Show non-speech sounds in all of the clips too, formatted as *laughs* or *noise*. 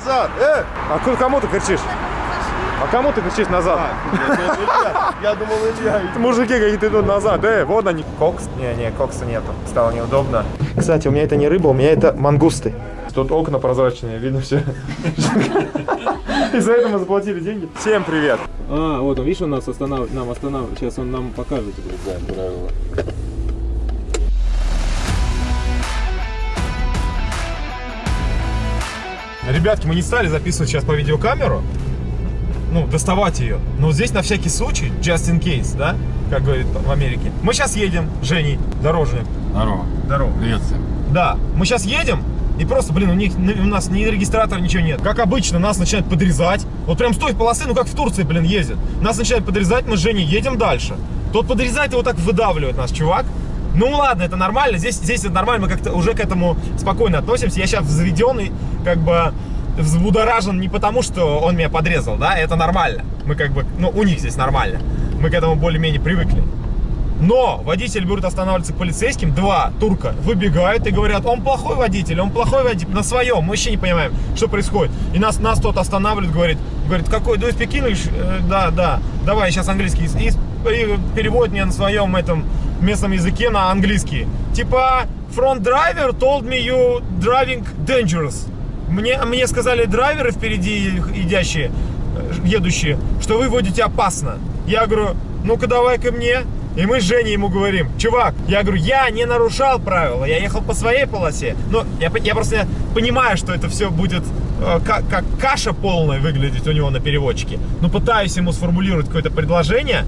назад! Э! А ку- кому ты кричишь? А кому ты кричишь назад? Я думал, Илья. *laughs* Мужики какие-то идут назад. Э, вот они. Кокс? Не, не, кокса нету. Стало неудобно. Кстати, у меня это не рыба, у меня это мангусты. Тут окна прозрачные, видно все. *laughs* И за это мы заплатили деньги. Всем привет. А, вот он, видишь, он нас останавливает, нам останавливает. Сейчас он нам покажет. Да, правила. Ребятки, мы не стали записывать сейчас по видеокамеру. Ну, доставать ее. Но здесь на всякий случай, just in case, да? Как говорит в Америке. Мы сейчас едем, Женей, дорожник. Здорово. Здорово. Привет всем. Да, мы сейчас едем, и просто, блин, у, них, у нас ни регистратора, ничего нет. Как обычно, нас начинают подрезать. Вот прям с той полосы, ну как в Турции, блин, ездят. Нас начинают подрезать, мы с Женей едем дальше. Тот подрезает, его так выдавливает нас, чувак. Ну ладно, это нормально, здесь, здесь это нормально, мы как-то уже к этому спокойно относимся. Я сейчас взведенный, как бы взбудоражен не потому, что он меня подрезал, да, это нормально. Мы как бы, ну, у них здесь нормально. Мы к этому более-менее привыкли. Но водитель будет останавливаться к полицейским, два турка выбегают и говорят, он плохой водитель, он плохой водитель, на своем, мы вообще не понимаем, что происходит. И нас, нас тот останавливает, говорит, говорит, какой, do you speak да, да, давай, сейчас английский. И, и переводит мне на своем этом местном языке на английский. Типа, front driver told me you driving dangerous. Мне, мне сказали драйверы впереди идящие, едущие, что вы водите опасно. Я говорю, ну-ка давай ко мне. И мы с Женей ему говорим, чувак, я говорю, я не нарушал правила, я ехал по своей полосе. Но я, я просто понимаю, что это все будет э, как, как каша полная выглядеть у него на переводчике. Но пытаюсь ему сформулировать какое-то предложение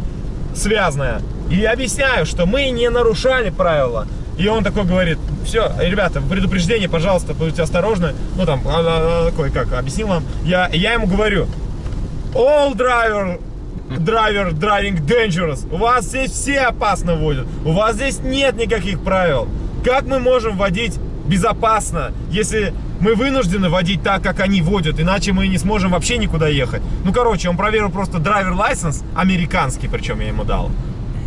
связанное. И объясняю, что мы не нарушали правила. И он такой говорит, все, ребята, предупреждение, пожалуйста, будьте осторожны. Ну там, а, а, такой, как, объяснил вам. Я, я ему говорю, all driver драйвер driving dangerous. У вас здесь все опасно водят. У вас здесь нет никаких правил. Как мы можем водить безопасно, если мы вынуждены водить так, как они водят, иначе мы не сможем вообще никуда ехать. Ну, короче, он проверил просто драйвер лайсенс, американский, причем я ему дал.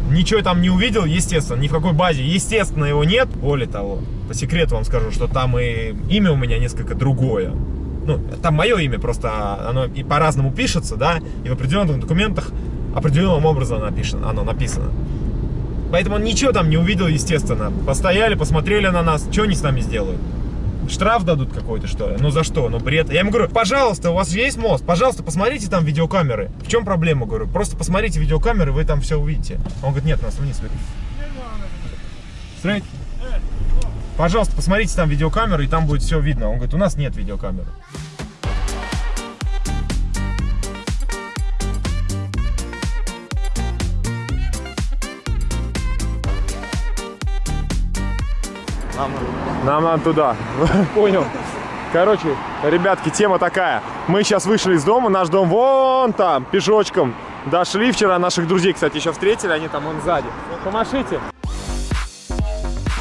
Ничего там не увидел, естественно, ни в какой базе, естественно, его нет. Более того, по секрету вам скажу, что там и имя у меня несколько другое ну, там мое имя, просто оно и по-разному пишется, да, и в определенных документах определенным образом напишено, оно написано. Поэтому он ничего там не увидел, естественно. Постояли, посмотрели на нас, что они с нами сделают? Штраф дадут какой-то, что ли? Ну за что? Ну бред. Я ему говорю, пожалуйста, у вас есть мост, пожалуйста, посмотрите там видеокамеры. В чем проблема, говорю? Просто посмотрите видеокамеры, вы там все увидите. Он говорит, нет, нас вниз. Straight. Пожалуйста, посмотрите там видеокамеры, и там будет все видно. Он говорит, у нас нет видеокамеры. Нам Нам надо туда. *laughs* Понял. Короче, ребятки, тема такая. Мы сейчас вышли из дома, наш дом вон там, пешочком. Дошли вчера, наших друзей, кстати, еще встретили, они там вон сзади. Помашите.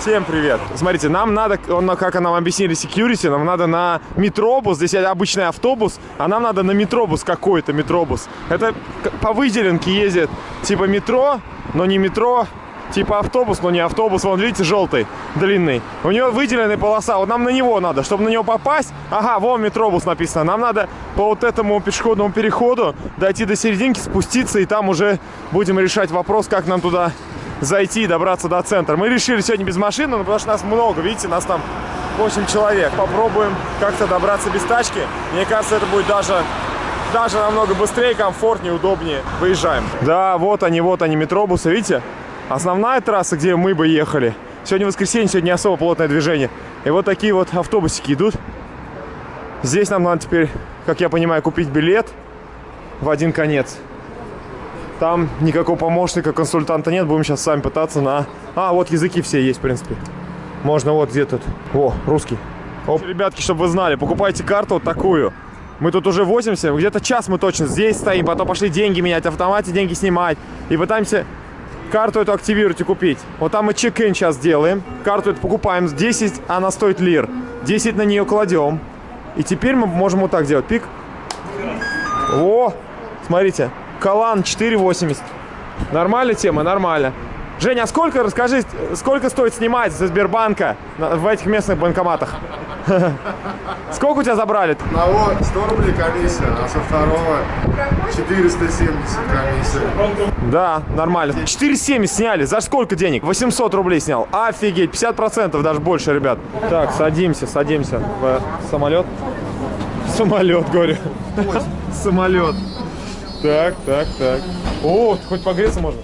Всем привет. Смотрите, нам надо, он, как нам объяснили security, нам надо на метробус, здесь обычный автобус, а нам надо на метробус какой-то метробус. Это по выделенке ездит, типа метро, но не метро, типа автобус, но не автобус. Вон, видите, желтый, длинный. У него выделенная полоса, вот нам на него надо, чтобы на него попасть. Ага, вон метробус написано. Нам надо по вот этому пешеходному переходу дойти до серединки, спуститься, и там уже будем решать вопрос, как нам туда зайти и добраться до центра. Мы решили сегодня без машины, но потому что нас много, видите, нас там 8 человек. Попробуем как-то добраться без тачки. Мне кажется, это будет даже, даже намного быстрее, комфортнее, удобнее. Выезжаем. Да, вот они, вот они, метробусы, видите? Основная трасса, где мы бы ехали. Сегодня воскресенье, сегодня не особо плотное движение. И вот такие вот автобусики идут. Здесь нам надо теперь, как я понимаю, купить билет в один конец. Там никакого помощника, консультанта нет. Будем сейчас сами пытаться на... А, вот языки все есть, в принципе. Можно вот где тут. О, русский. Оп. Ребятки, чтобы вы знали, покупайте карту вот такую. Мы тут уже возимся. Где-то час мы точно здесь стоим. Потом пошли деньги менять, автомате деньги снимать. И пытаемся карту эту активировать и купить. Вот там мы чек-ин сейчас делаем. Карту эту покупаем. 10, она стоит лир. 10 на нее кладем. И теперь мы можем вот так делать. Пик. О, смотрите. Калан 4,80. Нормальная тема? Нормально. Женя, а сколько, расскажи, сколько стоит снимать со Сбербанка в этих местных банкоматах? *laughs* Сколько у тебя забрали? одного 100 рублей комиссия, а со второго 470 комиссия. Да, нормально. 4,7 сняли. За сколько денег? 800 рублей снял. Офигеть, 50% даже больше, ребят. Так, садимся, садимся в самолет. Самолет, говорю. *laughs* Самолет. Так, так, так. О, хоть погреться можно.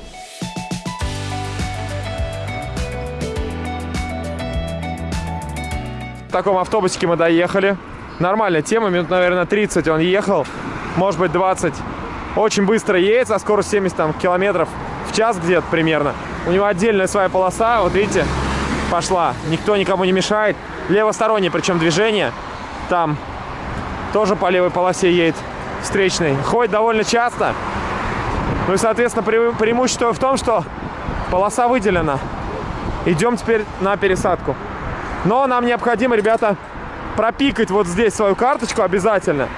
В таком автобусике мы доехали. Нормальная тема, минут, наверное, 30 он ехал. Может быть, 20. Очень быстро едет, со скоростью 70 там, километров в час где-то примерно. У него отдельная своя полоса, вот видите, пошла. Никто никому не мешает. Левостороннее причем движение. Там тоже по левой полосе едет встречный. Ходит довольно часто. Ну и, соответственно, пре- преимущество в том, что полоса выделена. Идем теперь на пересадку. Но нам необходимо, ребята, пропикать вот здесь свою карточку обязательно.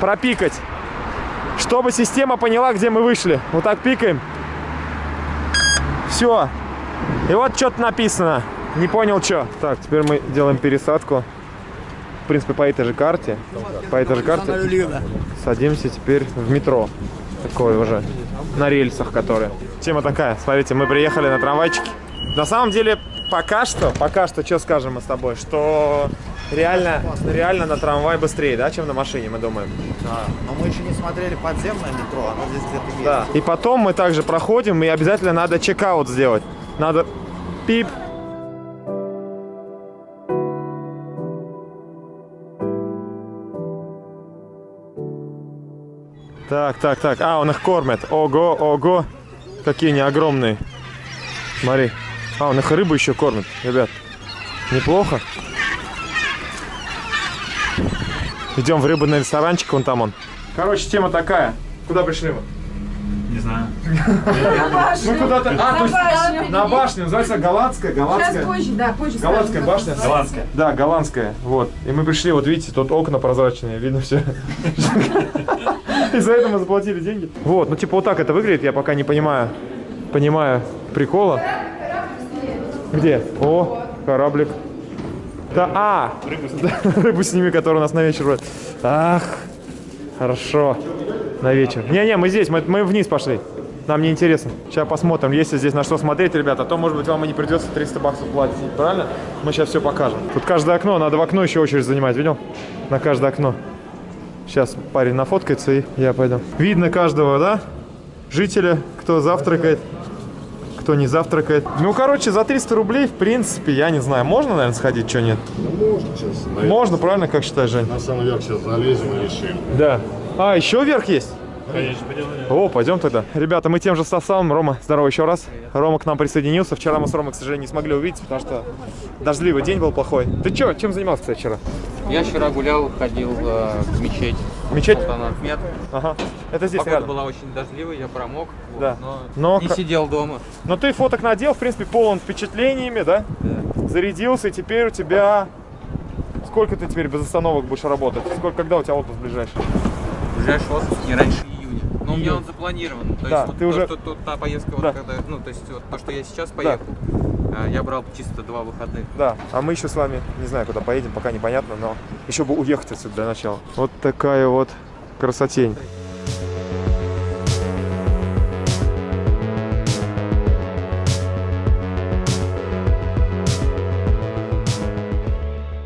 Пропикать. Чтобы система поняла, где мы вышли. Вот так пикаем. Все. И вот что-то написано. Не понял, что. Так, теперь мы делаем пересадку. В принципе, по этой же карте. По этой же карте. Садимся теперь в метро. Такое уже. На рельсах, которые. Тема такая. Смотрите, мы приехали на трамвайчике. На самом деле, пока что, пока что, что скажем мы с тобой, что реально, реально на трамвай быстрее, да, чем на машине, мы думаем. Да, но мы еще не смотрели подземное метро, оно здесь где-то есть. Да. И потом мы также проходим, и обязательно надо чекаут сделать. Надо пип. Так, так, так. А, он их кормит. Ого, ого. Какие они огромные. Смотри. А, он их рыбу еще кормит, ребят. Неплохо. Идем в рыбный ресторанчик, вон там он. Короче, тема такая. Куда пришли мы? Мы куда-то... А, то есть башню. на башню, называется голландская, Сейчас голландская. позже, да, позже. Голландская башня. Голландская. Да, голландская. Вот. И мы пришли, вот видите, тут окна прозрачные, видно все. И за это мы заплатили деньги. Вот, ну типа вот так это выглядит, я пока не понимаю, понимаю прикола. Где? О, кораблик. Да, а! *laughs* Рыбу сними, которая у нас на вечер будет. Ах, хорошо. На вечер. Не-не, мы здесь, мы, мы вниз пошли. Нам не интересно. Сейчас посмотрим, есть ли здесь на что смотреть, ребята. А то, может быть, вам и не придется 300 баксов платить, правильно? Мы сейчас все покажем. Тут каждое окно, надо в окно еще очередь занимать, видел? На каждое окно. Сейчас парень нафоткается и я пойду. Видно каждого, да? Жителя, кто завтракает, кто не завтракает. Ну, короче, за 300 рублей, в принципе, я не знаю, можно, наверное, сходить, что нет? Можно сейчас. На, Можно, правильно, как считаешь, Жень? на самый верх сейчас залезем и решим. Да. А, еще вверх есть? Конечно, пойдем. О, пойдем тогда. Ребята, мы тем же составом. Рома, здорово еще раз. Рома к нам присоединился. Вчера мы с Ромой, к сожалению, не смогли увидеть, потому что дождливый день был плохой. Ты что, чем занимался, кстати, вчера? Я вчера гулял, ходил э, в мечеть. Мечеть? Султан Ахмед. Ага. Это здесь Погода рядом. была очень дождливая, я промок, вот, Да. но, Но не сидел дома. Но ты фоток надел, в принципе, полон впечатлениями, да? Зарядился, и теперь у тебя... Сколько ты теперь без остановок будешь работать? Сколько, когда у тебя отпуск ближайший? Ближайший отпуск не раньше июня. Но у меня он запланирован. То Да, есть вот ты то, уже- что, то- та поездка, вот Да. когда, ну, то есть вот то, что я сейчас поехал, э, я брал чисто два выходных. Да, а мы еще с вами, не знаю, куда поедем, пока непонятно, но еще бы уехать отсюда для начала. Вот такая вот красотень.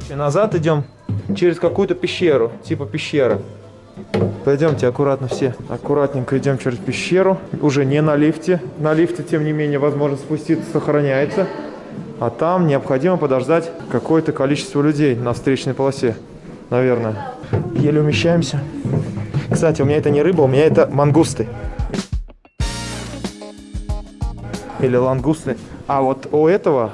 И назад идем через какую-то пещеру, типа пещеры. Пойдемте аккуратно все, аккуратненько идем через пещеру. Уже не на лифте. На лифте, тем не менее, возможность спуститься сохраняется. А там необходимо подождать какое-то количество людей на встречной полосе. Наверное. Еле умещаемся. Кстати, у меня это не рыба, у меня это мангусты. Или лангусты. А вот у этого,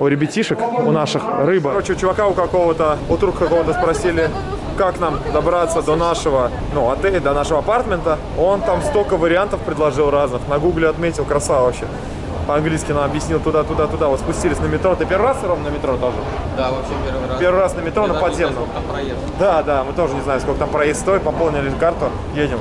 у ребятишек, у наших рыба. Короче, у чувака у какого-то, у турка какого-то спросили, как нам добраться до нашего, ну, отеля, до нашего апартмента. Он там столько вариантов предложил разных. На гугле отметил, красава вообще. По-английски нам объяснил туда, туда, туда. Вот спустились на метро. Ты первый раз, Ром, на метро тоже? Да, вообще первый раз. Первый раз на метро, Я на подземном. Да, да, мы тоже не знаем, сколько там проезд стоит, пополнили карту, едем.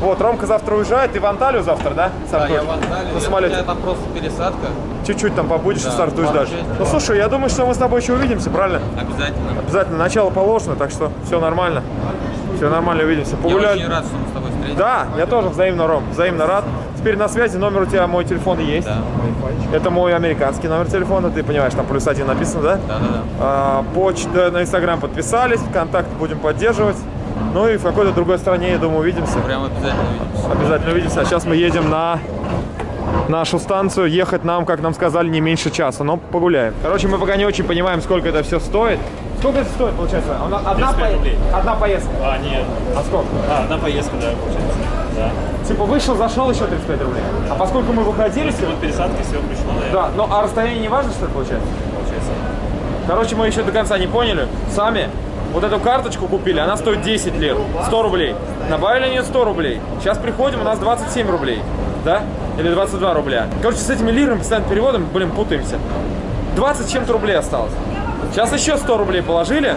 Вот, Ромка завтра уезжает, ты в Анталию завтра, да? Да, Сам я в Анталию. На Я- самолете. там просто пересадка. Чуть-чуть там побудешь и Да, стартуешь пару дальше. Ну да. слушай, я думаю, что мы с тобой еще увидимся, правильно? Обязательно. Обязательно начало положено, так что все нормально. Все нормально, увидимся. Я Погуляли. очень рад, что мы с тобой встретились. Да, я тоже взаимно, Ром, взаимно рад. Теперь на связи, номер у тебя, мой телефон есть. Да, Это мой американский номер телефона, ты понимаешь, там плюс один написано, да? да, да. да. А, почта на Инстаграм подписались, контакт будем поддерживать. Ну и в какой-то другой стране, я думаю, увидимся. Прям обязательно увидимся. Обязательно увидимся. А сейчас мы едем на нашу станцию. Ехать нам, как нам сказали, не меньше часа, но погуляем. Короче, мы пока не очень понимаем, сколько это все стоит. Сколько это стоит, получается? Она- Одна, 35 по- рублей. одна поездка. А, нет. А сколько? А, одна поездка, да, получается. Да. Типа вышел, зашел еще 35 рублей. А поскольку мы выходили Вот сегодня... пересадка, все пришло, наверное, Да, ну а расстояние не важно, что ли, получается? получается. Короче, мы еще до конца не поняли. Сами вот эту карточку купили, она стоит 10 лир, 100 рублей. Добавили на нее 100 рублей. Сейчас приходим, у нас 27 рублей. Да? Или 22 рубля. Короче, с этими лирами, постоянным переводом, блин, путаемся. 20 с чем-то рублей осталось. Сейчас еще 100 рублей положили,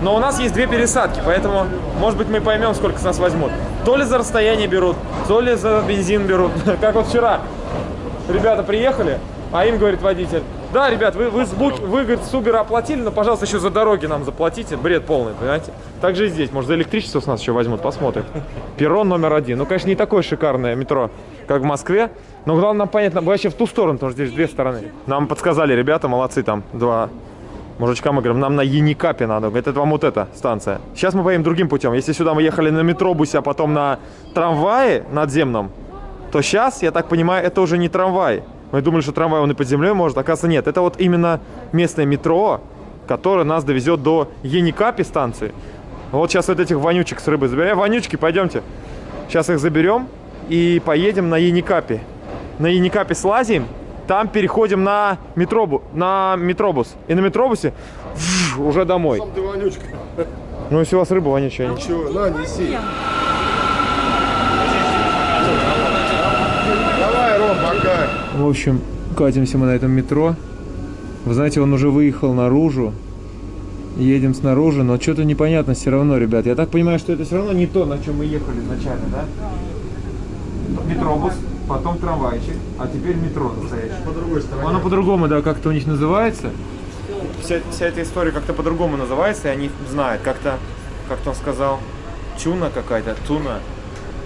но у нас есть две пересадки, поэтому, может быть, мы поймем, сколько с нас возьмут. То ли за расстояние берут, то ли за бензин берут. *laughs* Как вот вчера ребята приехали, а им говорит водитель, да, ребят, вы, вы, с Бук- вы говорит, с Uber оплатили, но, пожалуйста, еще за дороги нам заплатите. Бред полный, понимаете? Так же и здесь, может, за электричество с нас еще возьмут, посмотрим. Перрон номер один. Ну, конечно, не такое шикарное метро, как в Москве, но главное нам понятно, вообще в ту сторону, потому что здесь две стороны. Нам подсказали ребята, молодцы там, два мужичка, мы говорим, нам на Яникапе надо. Говорит, это вам вот эта станция. Сейчас мы поедем другим путем. Если сюда мы ехали на метробусе, а потом на трамвае надземном, то сейчас, я так понимаю, это уже не трамвай. Мы думали, что трамвай он и под землей может, оказывается нет. Это вот именно местное метро, которое нас довезет до Еникапи станции. Вот сейчас вот этих вонючек с рыбой заберем. Вонючки, пойдемте. Сейчас их заберем и поедем на Еникапи. На Еникапе слазим, там переходим на, метробу, на метробус. И на метробусе уже домой. Ты вонючка. Ну, если у вас рыба вонючая, они- Чего? На, неси. Давай, Ром, пока. В общем, катимся мы на этом метро. Вы знаете, он уже выехал наружу. Едем снаружи, но что-то непонятно все равно, ребят. Я так понимаю, что это все равно не то, на чем мы ехали изначально, да? Метробус, потом трамвайчик, а теперь метро настоящее. По другой стороне. Оно по-другому, да, как-то у них называется. Вся, вся эта история как-то по-другому называется, и они знают. Как-то, как-то он сказал, тюна какая-то, туна,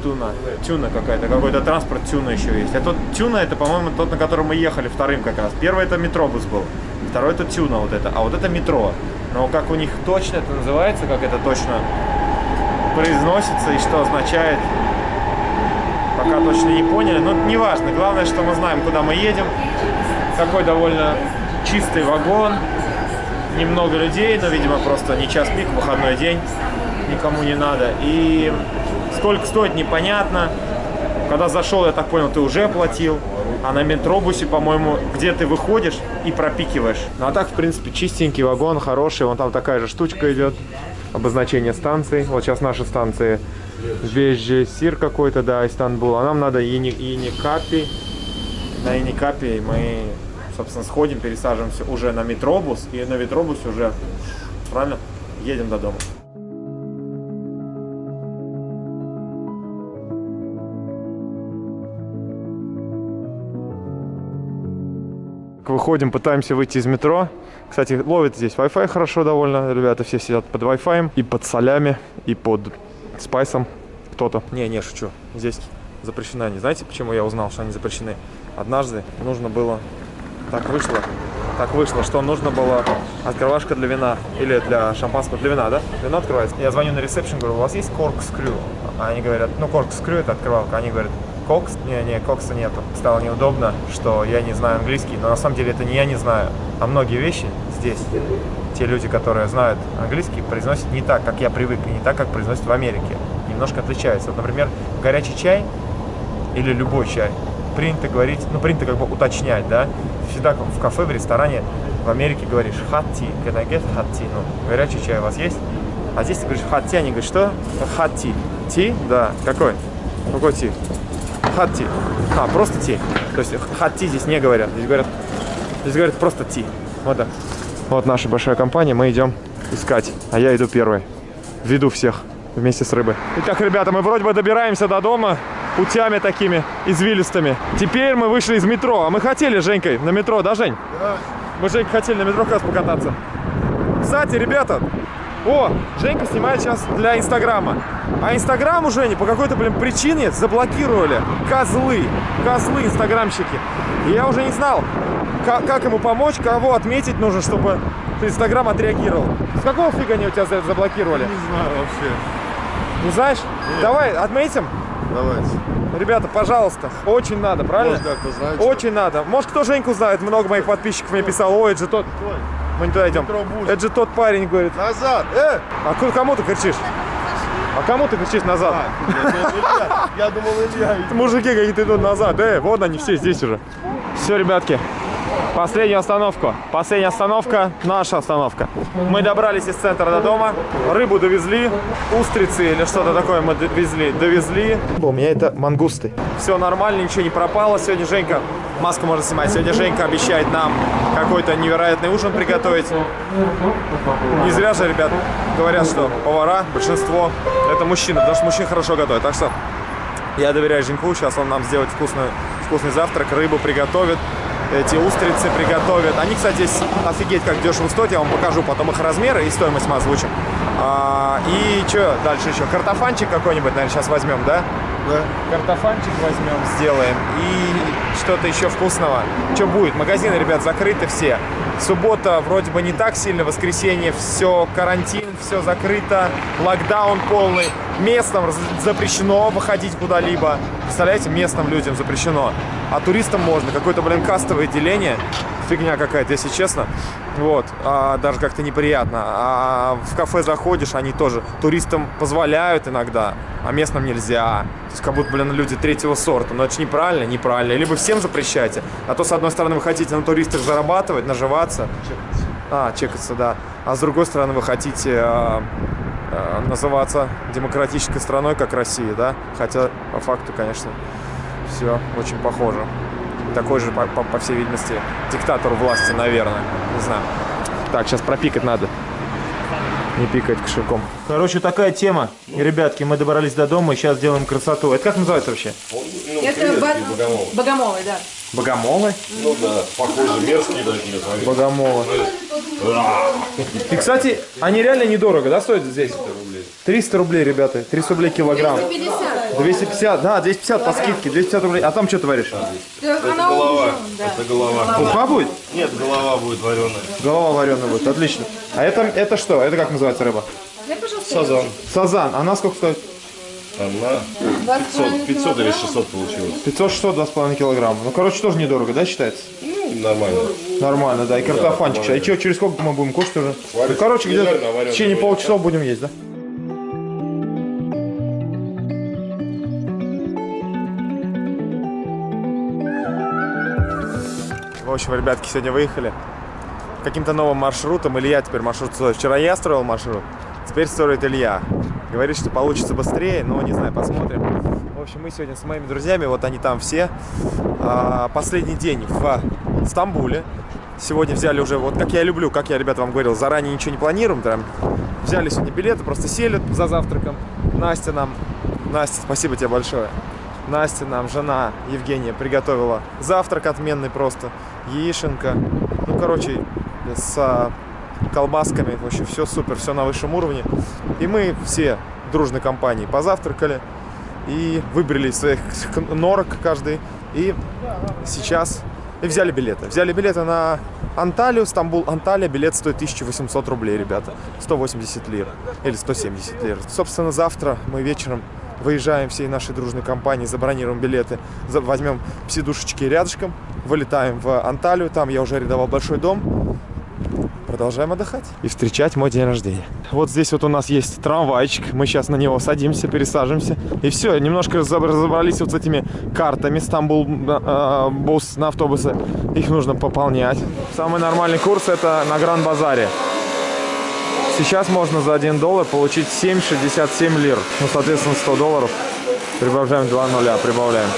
туна, тюна какая-то, какой-то транспорт тюна еще есть. А тот тюна, это, по-моему, тот, на котором мы ехали вторым как раз. Первый это метробус был, второй это тюна вот это, а вот это метро. Но как у них точно это называется, как это точно произносится и что означает, пока точно не поняли. Но неважно, главное, что мы знаем, куда мы едем. Такой довольно чистый вагон, немного людей, но, видимо, просто не час пик, выходной день, никому не надо. И сколько стоит, непонятно. Когда зашел, я так понял, ты уже оплатил. А на метробусе, по-моему, где ты выходишь и пропикиваешь. Ну а так, в принципе, чистенький вагон, хороший. Вон там такая же штучка идет. Обозначение станции. Вот сейчас наши станции Вежесир какой-то, да, Истанбул. А нам надо Ени- Еникапи. На Еникапе мы, собственно, сходим, пересаживаемся уже на метробус. И на метробусе уже, правильно, едем до дома. Выходим, пытаемся выйти из метро. Кстати, ловит здесь Wi-Fi хорошо довольно. Ребята все сидят под Wi-Fi. И под солями, и под спайсом. Кто-то. Не, не, шучу. Здесь запрещены они. Знаете, почему я узнал, что они запрещены? Однажды нужно было... Так вышло. Так вышло, что нужно было открывашка для вина. Или для шампанского. Для вина, да? Вино открывается. Я звоню на ресепшн, говорю, у вас есть коркскрю? А они говорят, ну коркскрю это открывалка. Они говорят, кокс? Не, не, кокса нету. Стало неудобно, что я не знаю английский. Но на самом деле это не я не знаю, а многие вещи здесь те люди, которые знают английский, произносят не так, как я привык, и не так, как произносят в Америке. Немножко отличается. Вот, например, горячий чай или любой чай принято говорить, ну, принято как бы уточнять, да. Всегда в кафе, в ресторане в Америке говоришь hot tea, can I get hot tea? Ну, горячий чай у вас есть? А здесь ты говоришь hot tea, они говорят, что? Hot tea. Tea? Да. Какой? Какой tea? Tea. А, просто tea. То есть tea здесь не говорят. Здесь говорят, здесь говорят просто tea. Вот так. Вот наша большая компания, мы идем искать. А я иду первый. Веду всех. вместе с рыбой. Итак, ребята, мы вроде бы добираемся до дома путями такими извилистыми. Теперь мы вышли из метро. А мы хотели с Женькой на метро, да, Жень? Да. Мы с Женькой хотели на метро как раз покататься. Кстати, ребята, о, Женька снимает сейчас для Инстаграма. А Инстаграм у Жени по какой-то, блин, причине заблокировали. Козлы, козлы инстаграмщики. И я уже не знал, как, как ему помочь, кого отметить нужно, чтобы Инстаграм отреагировал. С какого фига они у тебя за- заблокировали? Не знаю вообще. Не знаешь? Давай, отметим. Давайте. Ребята, пожалуйста, очень надо, правильно? Может, как-то знаете. Очень надо. Может, кто Женьку знает, много моих подписчиков мне писал, ой, это же тот... Мы не туда идем. Это же тот парень, говорит. Назад! Э! А кому ты кричишь? А кому ты кричишь назад? Илья, Я думал, Илья. Мужики какие-то идут назад. Э, вот они все здесь уже. Все, ребятки, последнюю остановку. Последняя остановка, наша остановка. Мы добрались из центра до дома. Рыбу довезли. Устрицы или что-то такое мы довезли. Довезли. У меня это мангусты. Все нормально, ничего не пропало. Сегодня Женька, маску можно снимать. Сегодня Женька обещает нам какой-то невероятный ужин приготовить. Не зря же, ребят, говорят, что повара, большинство, это мужчины, потому что мужчины хорошо готовят. Так что я доверяю Женьку, сейчас он нам сделает вкусную, вкусный завтрак, рыбу приготовит, эти устрицы приготовит. Они, кстати, здесь офигеть как дешево стоят, я вам покажу потом их размеры и стоимость мы озвучим. А, и что дальше еще? Картофанчик какой-нибудь, наверное, сейчас возьмем, да? Да. Картофанчик возьмем, сделаем. И что-то еще вкусного. Что будет? Магазины, ребят, закрыты все. Суббота вроде бы не так сильно, воскресенье все карантин, все закрыто, локдаун полный. Местным запрещено выходить куда-либо. Представляете, местным людям запрещено. А туристам можно. Какое-то, блин, кастовое деление. Фигня какая-то, если честно. Вот. А, даже как-то неприятно. А в кафе заходишь, они тоже туристам позволяют иногда, а местным нельзя. То есть как будто, блин, люди третьего сорта. Но это же неправильно, неправильно. Либо всем запрещайте. А то, с одной стороны, вы хотите на туристах зарабатывать, наживаться. А, чекаться, да. А с другой стороны, вы хотите а, называться демократической страной, как Россия, да? Хотя, по факту, конечно, все очень похоже. Такой же, по, по- по всей видимости, диктатор власти, наверное. Не знаю. Так, сейчас пропикать надо. Не пикать кошельком. Короче, такая тема. Ребятки, мы добрались до дома и сейчас делаем красоту. Это как называется вообще? Это ба- богомолы, да. Богомолы? Ну да, похоже, мерзкие такие. смотри. Богомолы. И, кстати, они реально недорого, да, стоят здесь? 300 рублей, ребята. 300 рублей килограмм. 50. 250, да, 250 по скидке, 250 рублей. А там что творишь? Она Голова. да. Это голова. Уха будет? Нет, голова будет вареная. Голова вареная будет, отлично. А это, это что? Это как называется рыба? Сазан. Сазан. Она сколько стоит? Она 500, 500 или 600 получилось. 500-600, 2,5 килограмма. Ну, короче, тоже недорого, да, считается? Ну, нормально. Нормально, да. И картофанчик. А и что, через сколько мы будем кушать уже? Ну, короче, где-то а в течение будет. полчаса будем есть, да? В общем, ребятки, сегодня выехали каким-то новым маршрутом. Илья теперь маршрут строит. Вчера я строил маршрут, теперь строит Илья. Говорит, что получится быстрее, но не знаю, посмотрим. В общем, мы сегодня с моими друзьями, вот они там все. А, Последний день в Стамбуле. Сегодня взяли уже, вот как я люблю, как я, ребята, вам говорил, заранее ничего не планируем. Там. Взяли сегодня билеты, просто сели за завтраком. Настя нам, Настя, спасибо тебе большое. Настя нам, жена Евгения, приготовила завтрак отменный просто. Яишенка. Ну, короче, с а, колбасками. В общем, все супер, все на высшем уровне. И мы все дружной компанией позавтракали и выбрали своих норок каждый. И сейчас и взяли билеты. Взяли билеты на Анталию, Стамбул, Анталия. Билет стоит 1800 рублей, ребята. 180 лир. Или 170 лир. Собственно, завтра мы вечером выезжаем всей нашей дружной компанией, забронируем билеты, возьмем псидушечки рядышком, вылетаем в Анталию. Там я уже арендовал большой дом. Продолжаем отдыхать и встречать мой день рождения. Вот здесь вот у нас есть трамвайчик. Мы сейчас на него садимся, пересаживаемся. И все, немножко разобр- разобрались вот с этими картами Стамбул э, бус на автобусы. Их нужно пополнять. Самый нормальный курс это на Гранд-базаре. Сейчас можно за 1 доллар получить 7,67 лир. Ну, соответственно, 100 долларов. Прибавляем 2 нуля, прибавляем.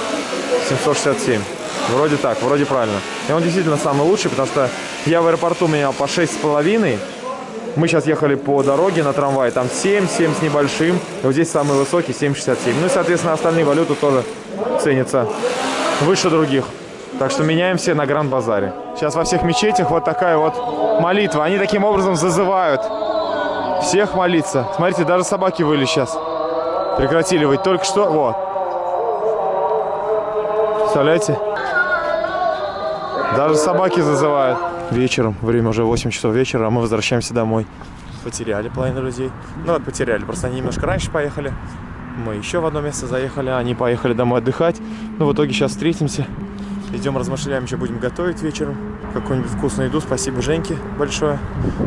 767. Вроде так, вроде правильно. И он действительно самый лучший, потому что я в аэропорту менял по 6,5. Мы сейчас ехали по дороге на трамвае, там 7, 7 с небольшим. И вот здесь самый высокий 7,67. Ну и, соответственно, остальные валюты тоже ценятся выше других. Так что меняем все на Гранд-базаре. Сейчас во всех мечетях вот такая вот молитва. Они таким образом зазывают всех молиться. Смотрите, даже собаки выли сейчас. Прекратили выть. Только что, вот. Представляете? Даже собаки зазывают. Вечером, время уже 8 часов вечера, а мы возвращаемся домой. Потеряли половину людей. Ну вот потеряли, просто они немножко раньше поехали. Мы еще в одно место заехали, они поехали домой отдыхать. Ну в итоге сейчас встретимся. Идем размышляем, что будем готовить вечером. Какую-нибудь вкусную еду. Спасибо Женьке большое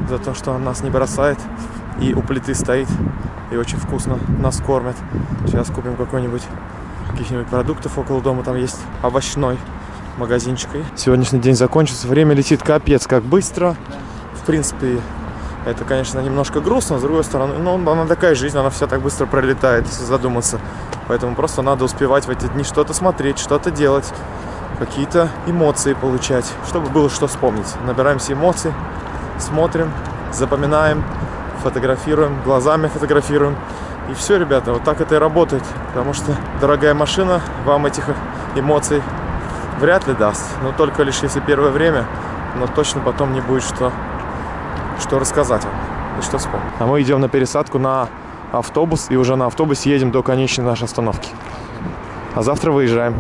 за то, что он нас не бросает. И у плиты стоит. И очень вкусно нас кормит. Сейчас купим какой-нибудь каких-нибудь продуктов около дома. Там есть овощной магазинчик. И сегодняшний день закончился. Время летит капец как быстро. В принципе, это, конечно, немножко грустно, с другой стороны, но она такая жизнь, она вся так быстро пролетает, если задуматься. Поэтому просто надо успевать в эти дни что-то смотреть, что-то делать, какие-то эмоции получать, чтобы было что вспомнить. Набираемся эмоций, смотрим, запоминаем, фотографируем, глазами фотографируем. И все, ребята, вот так это и работает. Потому что дорогая машина вам этих эмоций вряд ли даст. Но только лишь если первое время, но точно потом не будет что, что рассказать вам и что вспомнить. А мы идем на пересадку на автобус и уже на автобусе едем до конечной нашей остановки. А завтра выезжаем.